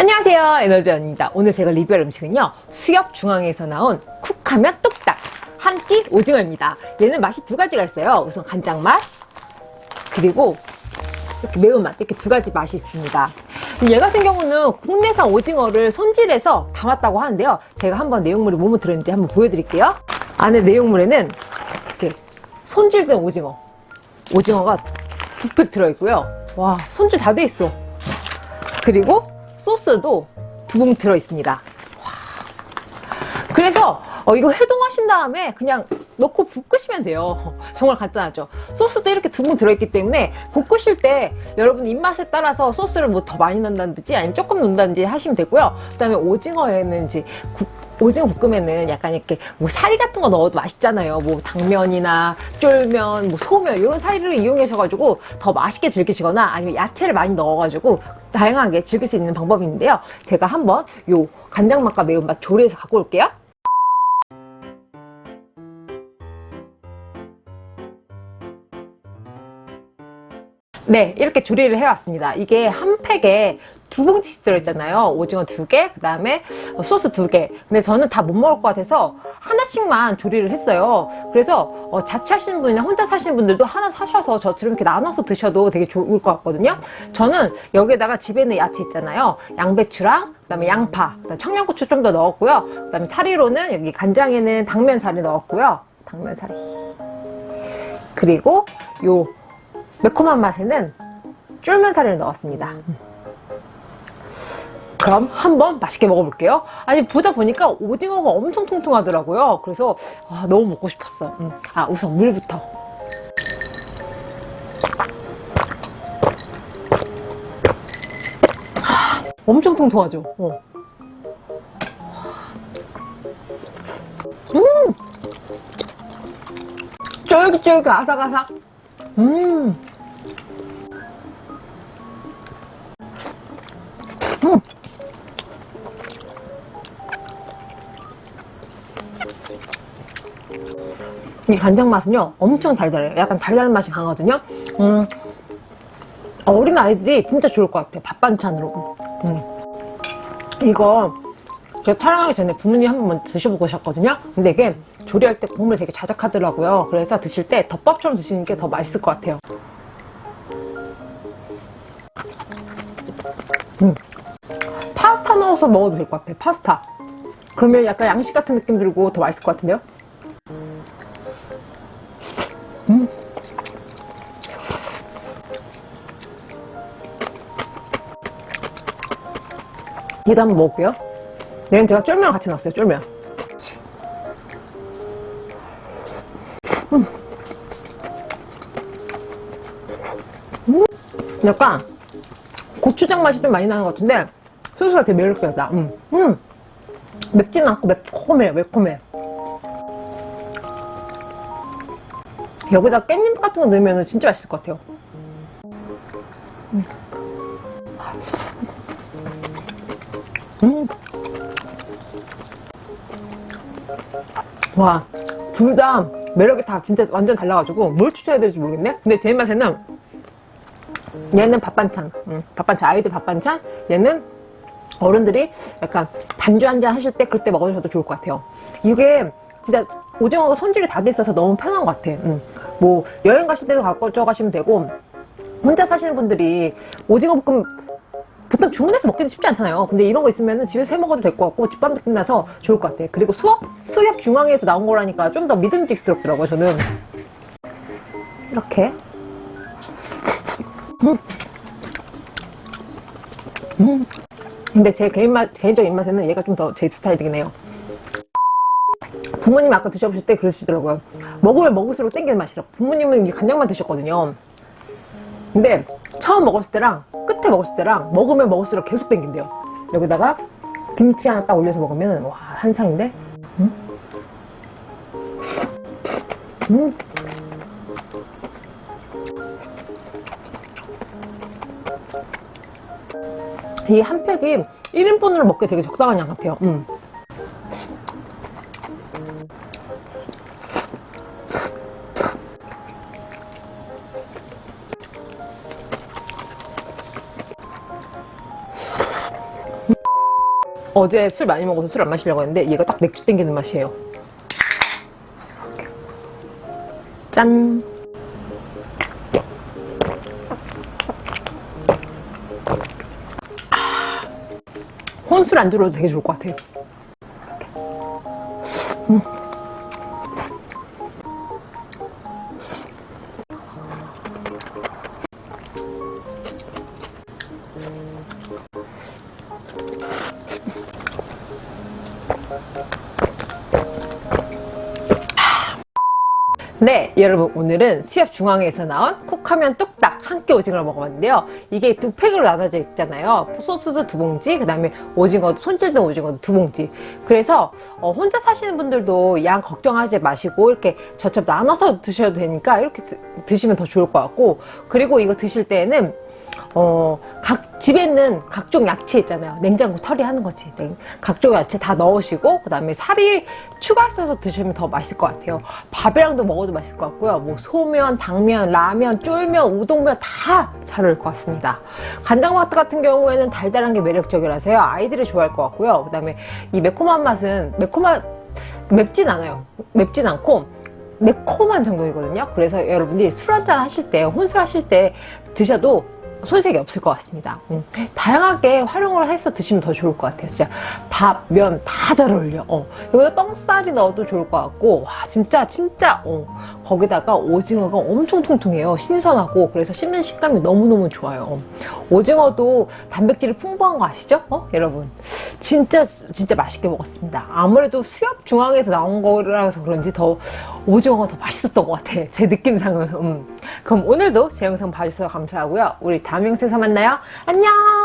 안녕하세요. 에너지원입니다. 오늘 제가 리뷰할 음식은요 수협 중앙에서 나온 쿡하면 뚝딱 한 끼 오징어입니다. 얘는 맛이 두 가지가 있어요. 우선 간장맛 그리고 이렇게 매운맛 이렇게 두 가지 맛이 있습니다. 얘 같은 경우는 국내산 오징어를 손질해서 담았다고 하는데요. 제가 한번 내용물이 뭐뭐 들어있는지 한번 보여드릴게요. 안에 내용물에는 이렇게 손질된 오징어 오징어가 두 팩 들어있고요. 와 손질 다 돼 있어. 그리고 소스도 두봉 들어있습니다. 그래서 어, 이거 해동하신 다음에 그냥 넣고 볶으시면 돼요. 정말 간단하죠. 소스도 이렇게 두분 들어있기 때문에 볶으실 때 여러분 입맛에 따라서 소스를 뭐 더 많이 넣는다든지 아니면 조금 넣는다든지 하시면 되고요. 그 다음에 오징어에는 이제 국, 오징어 볶음에는 약간 이렇게 뭐 사리 같은 거 넣어도 맛있잖아요. 뭐 당면이나 쫄면 뭐 소면 이런 사리를 이용하셔가지고 더 맛있게 즐기시거나 아니면 야채를 많이 넣어가지고 다양하게 즐길 수 있는 방법이 있는데요. 제가 한번 요 간장 맛과 매운맛 조리해서 갖고 올게요. 네 이렇게 조리를 해왔습니다. 이게 한 팩에 두 봉지씩 들어있잖아요. 오징어 두개 그 다음에 소스 두개. 근데 저는 다 못 먹을 것 같아서 하나씩만 조리를 했어요. 그래서 어, 자취하시는 분이나 혼자 사시는 분들도 하나 사셔서 저처럼 이렇게 나눠서 드셔도 되게 좋을 것 같거든요. 저는 여기에다가 집에 있는 야채 있잖아요. 양배추랑 그 다음에 양파 그다음에 청양고추 좀 더 넣었고요. 그 다음에 사리로는 여기 간장에는 당면사리 넣었고요. 당면사리 그리고 요 매콤한 맛에는 쫄면사리를 넣었습니다 그럼 한번 맛있게 먹어볼게요. 아니 보다 보니까 오징어가 엄청 통통하더라고요. 그래서 아, 너무 먹고 싶었어. 음. 아 우선 물부터. 하, 엄청 통통하죠? 어. 음! 쫄깃쫄깃 아삭아삭. 음! 음. 이 간장 맛은요 엄청 달달해요. 약간 달달한 맛이 강하거든요. 음, 어린 아이들이 진짜 좋을 것 같아요 밥 반찬으로. 음. 이거 제가 촬영하기 전에 부모님 한 번만 드셔보고 오셨거든요. 근데 이게 조리할 때 국물이 되게 자작하더라고요. 그래서 드실 때 덮밥처럼 드시는 게 더 맛있을 것 같아요. 음. 파스타 넣어서 먹어도 될 것 같아요 파스타. 그러면 약간 양식 같은 느낌 들고 더 맛있을 것 같은데요 얘도 한번 먹을게요 얘는 제가 쫄면 같이 넣었어요 쫄면 음. 음. 약간 고추장 맛이 좀 많이 나는 것 같은데 소스가 되게 매력적이다 음. 음. 맵진 않고 매콤해 매콤해 여기다 깻잎 같은 거 넣으면 진짜 맛있을 것 같아요 음. 음. 와, 둘 다 매력이 다 진짜 완전 달라가지고 뭘 추천해야 될지 모르겠네? 근데 제 입맛에는 얘는 밥 반찬, 음, 밥 반찬, 아이들 밥 반찬 얘는 어른들이 약간 반주 한 잔 하실 때 그때 먹으셔도 좋을 것 같아요 이게 진짜 오징어가 손질이 다 돼 있어서 너무 편한 것 같아 음. 뭐 여행 가실 때도 가져 가시면 되고 혼자 사시는 분들이 오징어 볶음 보통 주문해서 먹기도 쉽지 않잖아요. 근데 이런 거 있으면 집에서 해 먹어도 될 것 같고 집밥 느낌 나서 좋을 것 같아 그리고 수업 수협 중앙에서 나온 거라니까 좀 더 믿음직스럽더라고요 저는. 이렇게. 음. 음. 근데 제 개인 맛, 개인적인 입맛에는 얘가 좀 더 제 스타일이긴 해요. 부모님 아까 드셔보실 때 그러시더라고요. 먹으면 먹을수록 땡기는 맛이라 부모님은 간장만 드셨거든요. 근데 처음 먹었을 때랑 끝에 먹었을 때랑 먹으면 먹을수록 계속 땡긴대요 여기다가 김치 하나 딱 올려서 먹으면 와 한상인데 음? 음. 이 한 팩이 1인분으로 먹기 되게 적당한 양 같아요 음. 어제 술 많이 먹어서 술 안 마시려고 했는데 얘가 딱 맥주 땡기는 맛이에요. 짠. 아, 혼술 안 들어도 되게 좋을 것 같아요. 네, 여러분 오늘은 수협 중앙에서 나온 쿡하면 뚝딱 한 끼 오징어를 먹어봤는데요. 이게 두 팩으로 나눠져 있잖아요. 소스도 두 봉지, 그 다음에 오징어도 손질된 오징어도 두 봉지. 그래서 어, 혼자 사시는 분들도 양 걱정하지 마시고 이렇게 저첩 나눠서 드셔도 되니까 이렇게 드, 드시면 더 좋을 것 같고 그리고 이거 드실 때에는 어, 각 집에 있는 각종 야채 있잖아요. 냉장고 털이하는 거지. 냉- 각종 야채 다 넣으시고 그 다음에 살이 추가해서 드시면 더 맛있을 것 같아요. 밥이랑도 먹어도 맛있을 것 같고요. 뭐 소면, 당면, 라면, 쫄면, 우동면 다 잘 어울릴 것 같습니다. 간장마트 같은 경우에는 달달한 게 매력적이라서요. 아이들이 좋아할 것 같고요. 그 다음에 이 매콤한 맛은 매콤한 맵진 않아요. 맵진 않고 매콤한 정도이거든요. 그래서 여러분들이 술 한잔 하실 때, 혼술 하실 때 드셔도 손색이 없을 것 같습니다. 음, 다양하게 활용을 해서 드시면 더 좋을 것 같아요. 진짜 밥, 면 다 잘 어울려. 어, 여기다 똥쌀이 넣어도 좋을 것 같고, 와, 진짜, 진짜, 어, 거기다가 오징어가 엄청 통통해요. 신선하고, 그래서 씹는 식감이 너무너무 좋아요. 어, 오징어도 단백질이 풍부한 거 아시죠? 어, 여러분. 진짜, 진짜 맛있게 먹었습니다. 아무래도 수협 중앙에서 나온 거라서 그런지 더 오징어가 더 맛있었던 것 같아. 제 느낌상은. 음. 그럼 오늘도 제 영상 봐주셔서 감사하고요. 우리 다음 영상에서 만나요. 안녕!